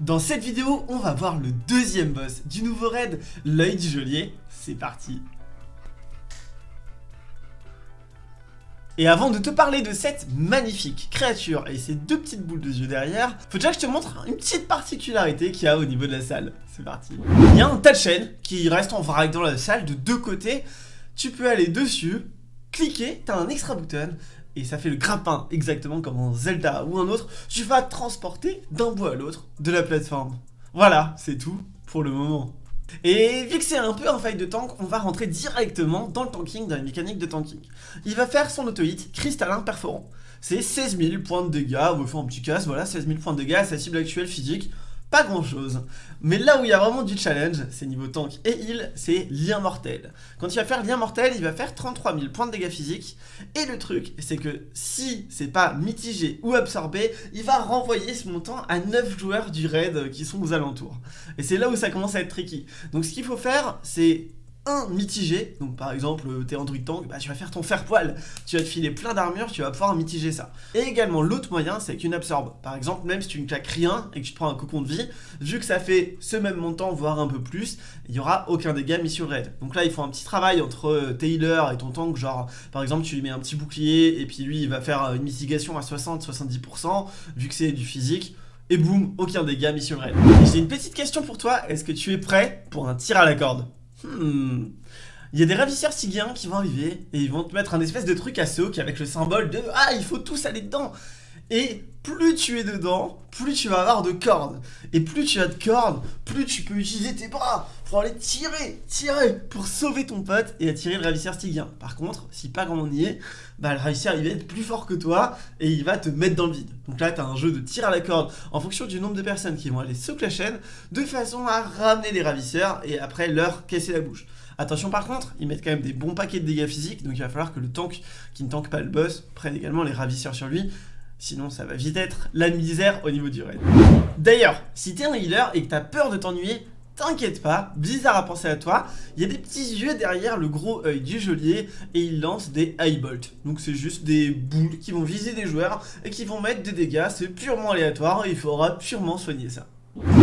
Dans cette vidéo, on va voir le deuxième boss du nouveau raid, l'œil du geôlier. C'est parti Et avant de te parler de cette magnifique créature et ces deux petites boules de yeux derrière, faut déjà que je te montre une petite particularité qu'il y a au niveau de la salle. C'est parti. Il y a un tas de chaînes qui restent en vrac dans la salle de deux côtés. Tu peux aller dessus, cliquer, t'as un extra button et ça fait le grappin, exactement comme en Zelda ou un autre. Tu vas transporter d'un bout à l'autre de la plateforme. Voilà, c'est tout pour le moment. Et vu que c'est un peu un fight de tank, on va rentrer directement dans le tanking, dans les mécaniques de tanking. Il va faire son auto-hit cristallin perforant. C'est 16 000 points de dégâts, on va faire un petit casse, voilà, 16 000 points de dégâts, sa cible actuelle physique pas grand chose. Mais là où il y a vraiment du challenge, c'est niveau tank et heal, c'est lien mortel. Quand il va faire lien mortel, il va faire 33 000 points de dégâts physiques. Et le truc, c'est que si c'est pas mitigé ou absorbé, il va renvoyer ce montant à 9 joueurs du raid qui sont aux alentours. Et c'est là où ça commence à être tricky. Donc ce qu'il faut faire, c'est un mitigé, donc par exemple t'es en druid tank, bah, tu vas faire ton fer poil, tu vas te filer plein d'armure, tu vas pouvoir mitiger ça. Et également l'autre moyen c'est qu'une absorbe, par exemple même si tu ne claques rien et que tu te prends un cocon de vie, vu que ça fait ce même montant voire un peu plus, il n'y aura aucun dégât mis sur le raid. Donc là il faut un petit travail entre euh, tes healers et ton tank, genre par exemple tu lui mets un petit bouclier et puis lui il va faire euh, une mitigation à 60-70% vu que c'est du physique et boum, aucun dégât mis sur le raid. J'ai une petite question pour toi, est-ce que tu es prêt pour un tir à la corde? Hmm. Il y a des ravisseurs sigiens qui vont arriver et ils vont te mettre un espèce de truc à qui avec le symbole de Ah, il faut tous aller dedans Et plus tu es dedans, plus tu vas avoir de cordes. Et plus tu as de cordes, plus tu peux utiliser tes bras pour aller tirer, tirer, pour sauver ton pote et attirer le ravisseur stygien. Par contre, si pas comme on y est, bah le ravisseur il va être plus fort que toi et il va te mettre dans le vide. Donc là, tu as un jeu de tir à la corde en fonction du nombre de personnes qui vont aller sous la chaîne de façon à ramener les ravisseurs et après leur casser la bouche. Attention par contre, ils mettent quand même des bons paquets de dégâts physiques, donc il va falloir que le tank qui ne tank pas le boss prenne également les ravisseurs sur lui, Sinon, ça va vite être la misère au niveau du raid. D'ailleurs, si t'es un healer et que t'as peur de t'ennuyer, t'inquiète pas, Blizzard a pensé à toi, il y a des petits yeux derrière le gros œil du geôlier et il lance des Bolt. Donc c'est juste des boules qui vont viser des joueurs et qui vont mettre des dégâts, c'est purement aléatoire et il faudra purement soigner ça.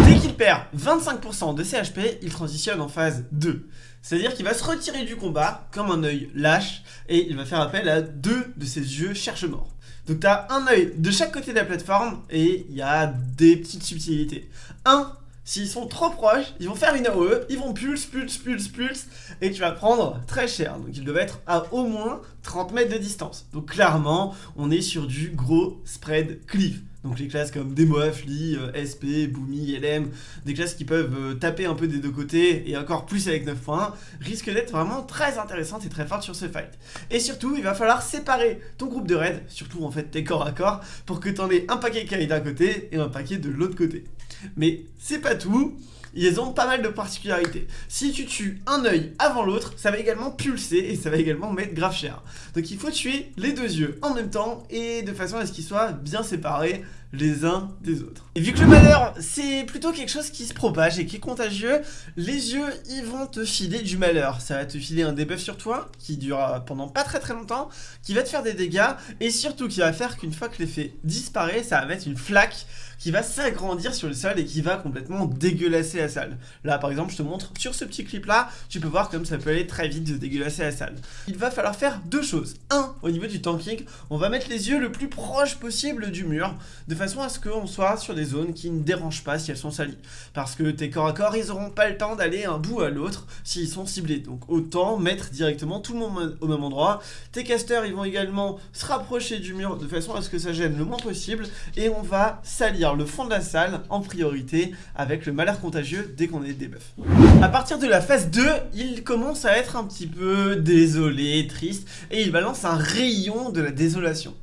Dès qu'il perd 25% de ses HP, il transitionne en phase 2. C'est-à-dire qu'il va se retirer du combat comme un œil lâche et il va faire appel à deux de ses yeux cherche-mort. Donc tu as un œil de chaque côté de la plateforme et il y a des petites subtilités. Un, s'ils sont trop proches, ils vont faire une AOE, ils vont pulse, pulse, pulse, pulse, et tu vas prendre très cher. Donc il devait être à au moins 30 mètres de distance. Donc clairement, on est sur du gros spread cleave. Donc les classes comme Demo Afli, euh, SP, Boomy, LM, des classes qui peuvent euh, taper un peu des deux côtés et encore plus avec 9 points, risquent d'être vraiment très intéressantes et très fortes sur ce fight. Et surtout, il va falloir séparer ton groupe de raid, surtout en fait tes corps à corps, pour que tu en aies un paquet qui aille d'un côté et un paquet de l'autre côté. Mais c'est pas tout ils ont pas mal de particularités. Si tu tues un œil avant l'autre, ça va également pulser et ça va également mettre grave cher. Donc il faut tuer les deux yeux en même temps et de façon à ce qu'ils soient bien séparés les uns des autres. Et vu que le malheur, c'est plutôt quelque chose qui se propage et qui est contagieux, les yeux, ils vont te filer du malheur. Ça va te filer un debuff sur toi, qui durera pendant pas très très longtemps, qui va te faire des dégâts, et surtout qui va faire qu'une fois que l'effet disparaît, ça va mettre une flaque qui va s'agrandir sur le sol et qui va complètement dégueulasser la salle. Là, par exemple, je te montre sur ce petit clip-là, tu peux voir comme ça peut aller très vite de dégueulasser la salle. Il va falloir faire deux choses. Un, au niveau du tanking, on va mettre les yeux le plus proche possible du mur, de façon à ce qu'on soit sur des zones qui ne dérangent pas si elles sont salies. Parce que tes corps à corps, ils n'auront pas le temps d'aller un bout à l'autre s'ils sont ciblés. Donc autant mettre directement tout le monde au même endroit. Tes casters, ils vont également se rapprocher du mur de façon à ce que ça gêne le moins possible. Et on va salir le fond de la salle en priorité avec le malheur contagieux dès qu'on est des. A partir de la phase 2, il commence à être un petit peu désolé, triste, et il balance un rayon de la désolation.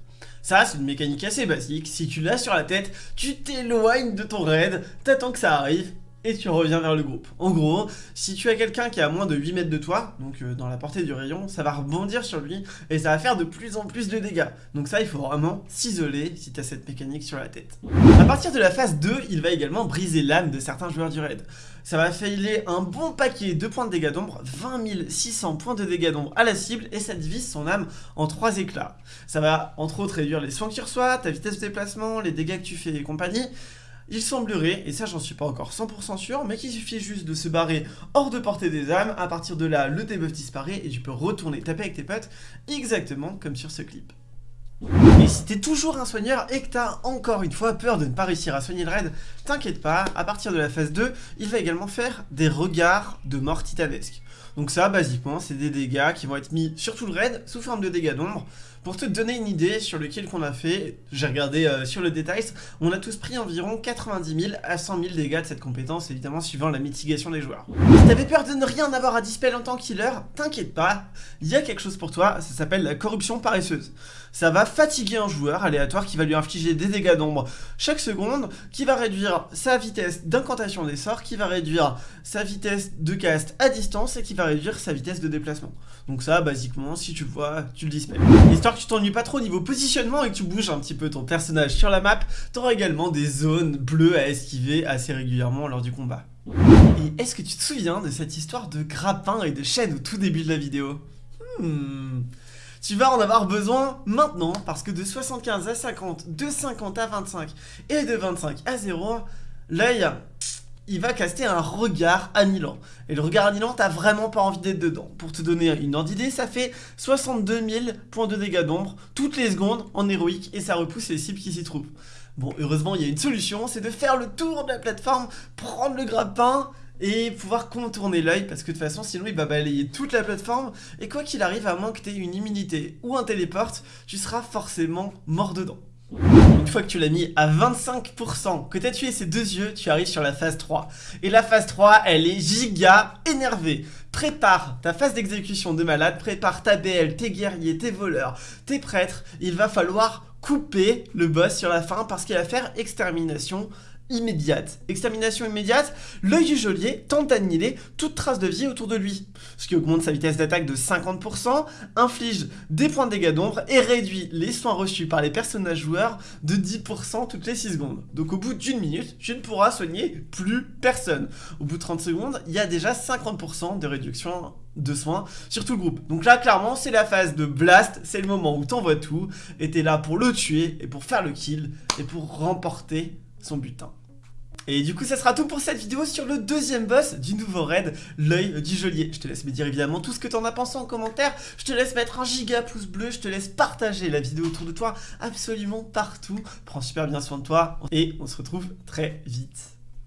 Ça, c'est une mécanique assez basique. Si tu l'as sur la tête, tu t'éloignes de ton raid, t'attends que ça arrive, et tu reviens vers le groupe. En gros, si tu as quelqu'un qui est à moins de 8 mètres de toi, donc euh, dans la portée du rayon, ça va rebondir sur lui et ça va faire de plus en plus de dégâts. Donc ça, il faut vraiment s'isoler si tu as cette mécanique sur la tête. A partir de la phase 2, il va également briser l'âme de certains joueurs du raid. Ça va failer un bon paquet de points de dégâts d'ombre, 20 600 points de dégâts d'ombre à la cible et ça divise son âme en 3 éclats. Ça va entre autres réduire les soins que tu reçois, ta vitesse de déplacement, les dégâts que tu fais et compagnie. Il semblerait, et ça j'en suis pas encore 100% sûr, mais qu'il suffit juste de se barrer hors de portée des âmes, à partir de là, le debuff disparaît et tu peux retourner taper avec tes potes, exactement comme sur ce clip. Et si t'es toujours un soigneur et que t'as encore une fois peur de ne pas réussir à soigner le raid, t'inquiète pas, à partir de la phase 2, il va également faire des regards de mort titanesque. Donc ça, basiquement, c'est des dégâts qui vont être mis sur tout le raid sous forme de dégâts d'ombre. Pour te donner une idée sur le kill qu'on a fait, j'ai regardé euh, sur le détail, on a tous pris environ 90 000 à 100 000 dégâts de cette compétence, évidemment suivant la mitigation des joueurs. Si t'avais peur de ne rien avoir à dispel en tant killer, t'inquiète pas, il y a quelque chose pour toi, ça s'appelle la corruption paresseuse. Ça va fatiguer un joueur aléatoire qui va lui infliger des dégâts d'ombre chaque seconde, qui va réduire sa vitesse d'incantation des sorts, qui va réduire sa vitesse de cast à distance et qui va réduire sa vitesse de déplacement. Donc ça, basiquement, si tu le vois, tu le. Histoire tu t'ennuies pas trop au niveau positionnement et que tu bouges un petit peu ton personnage sur la map, t'auras également des zones bleues à esquiver assez régulièrement lors du combat. Et est-ce que tu te souviens de cette histoire de grappin et de chaîne au tout début de la vidéo? Hmm. Tu vas en avoir besoin maintenant parce que de 75 à 50, de 50 à 25 et de 25 à 0, l'œil il va caster un regard annihilant. Et le regard annihilant, t'as vraiment pas envie d'être dedans. Pour te donner une ordre d'idée, ça fait 62 000 points de dégâts d'ombre toutes les secondes en héroïque et ça repousse les cibles qui s'y trouvent. Bon, heureusement, il y a une solution, c'est de faire le tour de la plateforme, prendre le grappin et pouvoir contourner l'œil parce que de toute façon sinon il va balayer toute la plateforme et quoi qu'il arrive à moins que tu aies une immunité ou un téléporte tu seras forcément mort dedans. Une fois que tu l'as mis à 25%, que tu as tué ses deux yeux, tu arrives sur la phase 3. Et la phase 3, elle est giga énervée. Prépare ta phase d'exécution de malade, prépare ta BL, tes guerriers, tes voleurs, tes prêtres. Il va falloir couper le boss sur la fin parce qu'il va faire extermination immédiate. Extermination immédiate, l'œil du geôlier tente d'annihiler toute trace de vie autour de lui, ce qui augmente sa vitesse d'attaque de 50%, inflige des points de dégâts d'ombre et réduit les soins reçus par les personnages joueurs de 10% toutes les 6 secondes. Donc au bout d'une minute, tu ne pourras soigner plus personne. Au bout de 30 secondes, il y a déjà 50% de réduction de soins sur tout le groupe. Donc là, clairement, c'est la phase de blast, c'est le moment où t'envoies tout, et t'es là pour le tuer, et pour faire le kill, et pour remporter son butin. Et du coup ça sera tout pour cette vidéo sur le deuxième boss du nouveau raid, l'œil du geôlier. Je te laisse me dire évidemment tout ce que t'en as pensé en commentaire, je te laisse mettre un giga pouce bleu, je te laisse partager la vidéo autour de toi absolument partout. Prends super bien soin de toi et on se retrouve très vite.